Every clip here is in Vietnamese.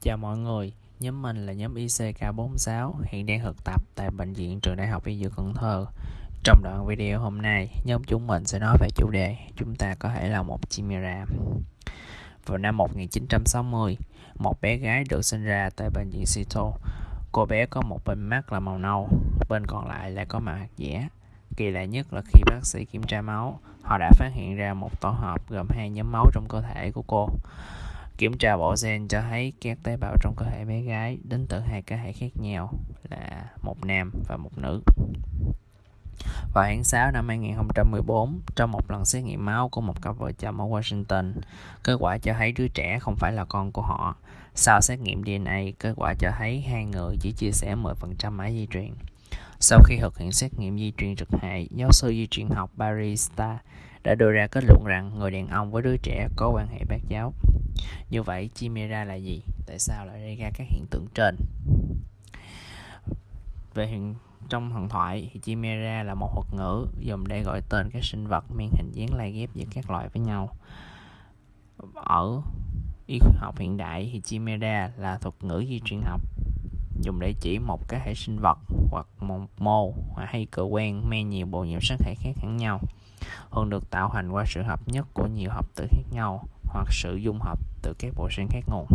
Chào mọi người, nhóm mình là nhóm ICK46 hiện đang thực tập tại Bệnh viện Trường Đại học Y Dược Cần Thơ. Trong đoạn video hôm nay, nhóm chúng mình sẽ nói về chủ đề chúng ta có thể là một chimera. Vào năm 1960, một bé gái được sinh ra tại bệnh viện Seattle. Cô bé có một bên mắt là màu nâu, bên còn lại lại có màu hạt dẻ. Kỳ lạ nhất là khi bác sĩ kiểm tra máu, họ đã phát hiện ra một tổ hợp gồm hai nhóm máu trong cơ thể của cô. Kiểm tra bộ gen cho thấy các tế bào trong cơ thể bé gái đến từ hai cá thể khác nhau là một nam và một nữ. Vào tháng 6 năm 2014, trong một lần xét nghiệm máu của một cặp vợ chồng ở Washington, kết quả cho thấy đứa trẻ không phải là con của họ. Sau xét nghiệm DNA, kết quả cho thấy hai người chỉ chia sẻ 10% mã di truyền. Sau khi thực hiện xét nghiệm di truyền trực hệ, giáo sư di truyền học Barry Starr đã đưa ra kết luận rằng người đàn ông với đứa trẻ có quan hệ bác giáo. Như vậy, chimera là gì? Tại sao lại gây ra các hiện tượng trên? Về hiện trong thần thoại thì chimera là một thuật ngữ dùng để gọi tên các sinh vật mang hình dáng lai ghép giữa các loài với nhau. Ở y học hiện đại thì chimera là thuật ngữ di truyền học dùng để chỉ một cái hệ sinh vật hoặc một mô hay cơ quan mang nhiều bộ nhiễm sắc thể khác hẳn nhau thường được tạo thành qua sự hợp nhất của nhiều hợp tử khác nhau hoặc sự dung hợp từ các bộ gen khác nguồn.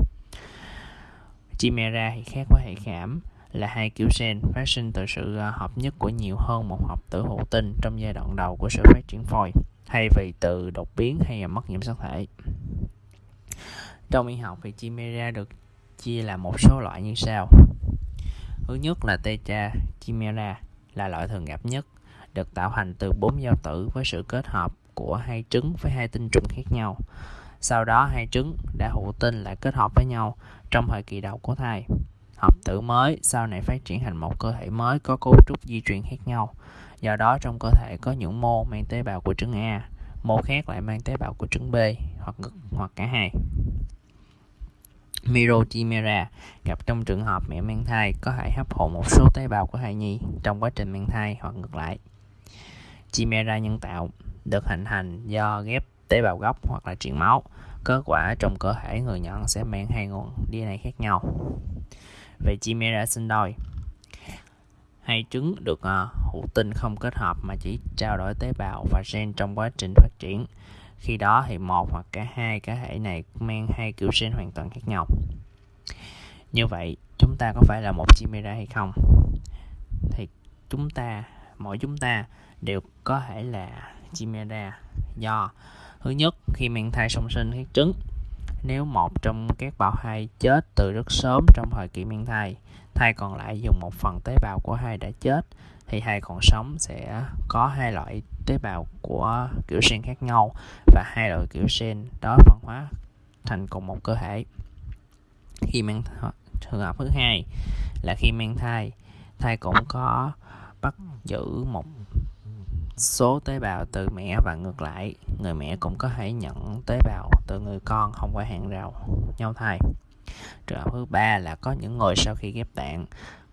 Chimera thì khác với hệ khảm là hai kiểu gen phát sinh từ sự à, hợp nhất của nhiều hơn một hợp tử hữu tinh trong giai đoạn đầu của sự phát triển phôi, thay vì từ đột biến hay là mất nhiễm sắc thể. Trong y học thì chimera được chia là một số loại như sau. Thứ nhất là tetra chimera là loại thường gặp nhất, được tạo thành từ bốn giao tử với sự kết hợp của hai trứng với hai tinh trùng khác nhau. Sau đó hai trứng đã hữu tinh lại kết hợp với nhau trong thời kỳ đầu của thai. Hợp tử mới sau này phát triển thành một cơ thể mới có cấu trúc di truyền khác nhau. Do đó trong cơ thể có những mô mang tế bào của trứng A, mô khác lại mang tế bào của trứng B hoặc ngược hoặc cả hai. Mirochimera gặp trong trường hợp mẹ mang thai có thể hấp thụ một số tế bào của thai nhi trong quá trình mang thai hoặc ngược lại. Chimera nhân tạo được hình thành do ghép tế bào gốc hoặc là truyền máu. Kết quả trong cơ thể người nhận sẽ mang hai nguồn DNA khác nhau. Về chimera sinh đôi, hai trứng được uh, hữu tinh không kết hợp mà chỉ trao đổi tế bào và gen trong quá trình phát triển. Khi đó thì một hoặc cả hai cá thể này mang hai kiểu gen hoàn toàn khác nhau. Như vậy, chúng ta có phải là một chimera hay không? Thì chúng ta, mỗi chúng ta đều có thể là chimera do Thứ nhất, khi mang thai song sinh các trứng, nếu một trong các bào thai chết từ rất sớm trong thời kỳ mang thai, thai còn lại dùng một phần tế bào của thai đã chết, thì thai còn sống sẽ có hai loại tế bào của kiểu gen khác nhau và hai loại kiểu gen đó phân hóa thành cùng một cơ thể. Khi mang trường hợp thứ hai là khi mang thai, thai cũng có bắt giữ một số tế bào từ mẹ và ngược lại. Người mẹ cũng có thể nhận tế bào từ người con, không qua hàng rào, nhau thai. Trường hợp thứ ba là có những người sau khi ghép tạng,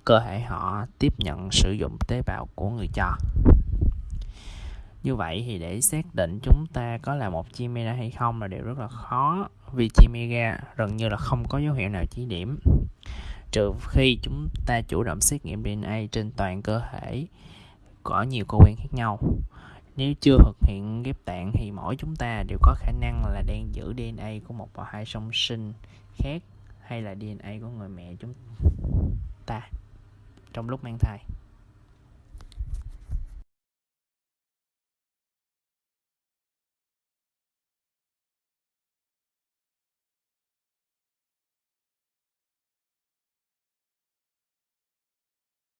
cơ thể họ tiếp nhận sử dụng tế bào của người cho. Như vậy thì để xác định chúng ta có là một chimera hay không là điều rất là khó, vì chimera gần như là không có dấu hiệu nào chỉ điểm. Trừ khi chúng ta chủ động xét nghiệm DNA trên toàn cơ thể có nhiều cơ quan khác nhau. Nếu chưa thực hiện ghép tạng thì mỗi chúng ta đều có khả năng là đang giữ DNA của một và hai song sinh khác hay là DNA của người mẹ chúng ta trong lúc mang thai.